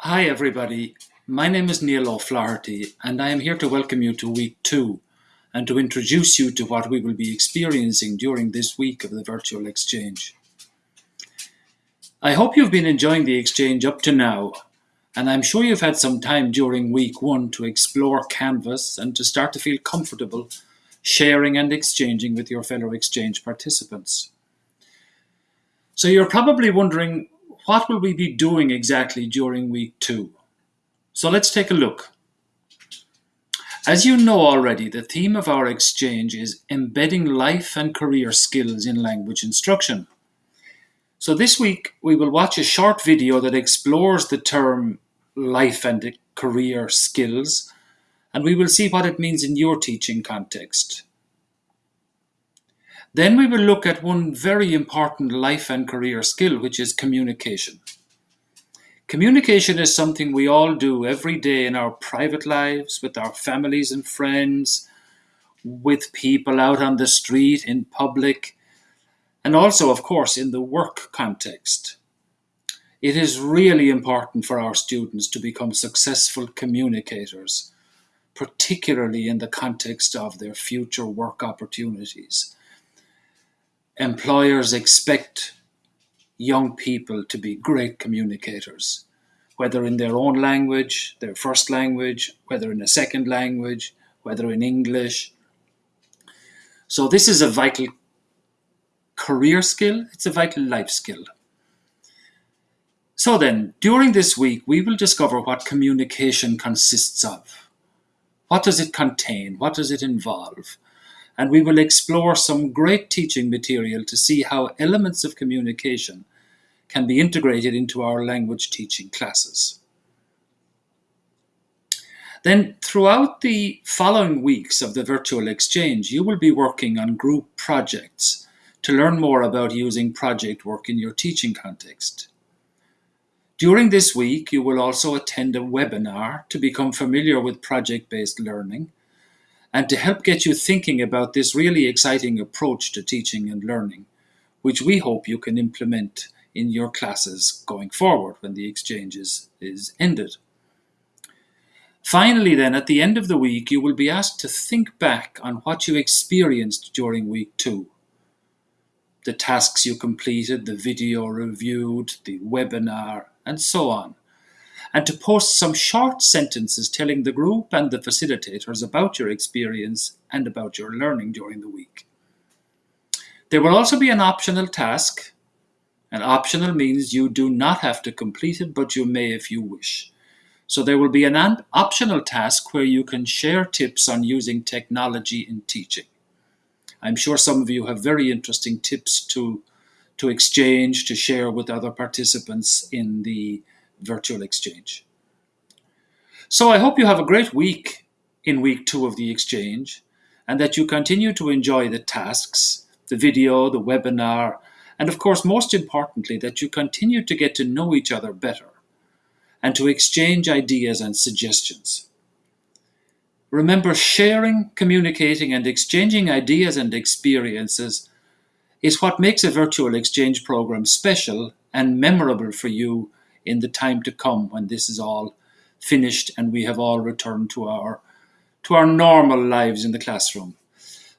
Hi everybody, my name is Neil O'Flaherty and I am here to welcome you to week two and to introduce you to what we will be experiencing during this week of the virtual exchange. I hope you've been enjoying the exchange up to now and I'm sure you've had some time during week one to explore Canvas and to start to feel comfortable sharing and exchanging with your fellow exchange participants. So you're probably wondering what will we be doing exactly during week two? So let's take a look. As you know already, the theme of our exchange is embedding life and career skills in language instruction. So this week we will watch a short video that explores the term life and career skills and we will see what it means in your teaching context. Then we will look at one very important life and career skill, which is communication. Communication is something we all do every day in our private lives, with our families and friends, with people out on the street, in public, and also, of course, in the work context. It is really important for our students to become successful communicators, particularly in the context of their future work opportunities employers expect young people to be great communicators, whether in their own language, their first language, whether in a second language, whether in English. So this is a vital career skill, it's a vital life skill. So then, during this week, we will discover what communication consists of. What does it contain? What does it involve? And we will explore some great teaching material to see how elements of communication can be integrated into our language teaching classes. Then throughout the following weeks of the virtual exchange, you will be working on group projects to learn more about using project work in your teaching context. During this week, you will also attend a webinar to become familiar with project-based learning and to help get you thinking about this really exciting approach to teaching and learning, which we hope you can implement in your classes going forward when the exchange is, is ended. Finally then, at the end of the week, you will be asked to think back on what you experienced during week two. The tasks you completed, the video reviewed, the webinar, and so on and to post some short sentences telling the group and the facilitators about your experience and about your learning during the week. There will also be an optional task. An optional means you do not have to complete it, but you may if you wish. So there will be an optional task where you can share tips on using technology in teaching. I'm sure some of you have very interesting tips to, to exchange, to share with other participants in the virtual exchange. So I hope you have a great week in week two of the exchange and that you continue to enjoy the tasks, the video, the webinar, and of course, most importantly, that you continue to get to know each other better and to exchange ideas and suggestions. Remember, sharing, communicating, and exchanging ideas and experiences is what makes a virtual exchange program special and memorable for you in the time to come when this is all finished and we have all returned to our to our normal lives in the classroom.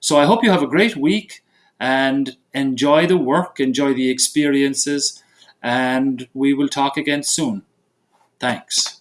So I hope you have a great week and enjoy the work, enjoy the experiences, and we will talk again soon. Thanks.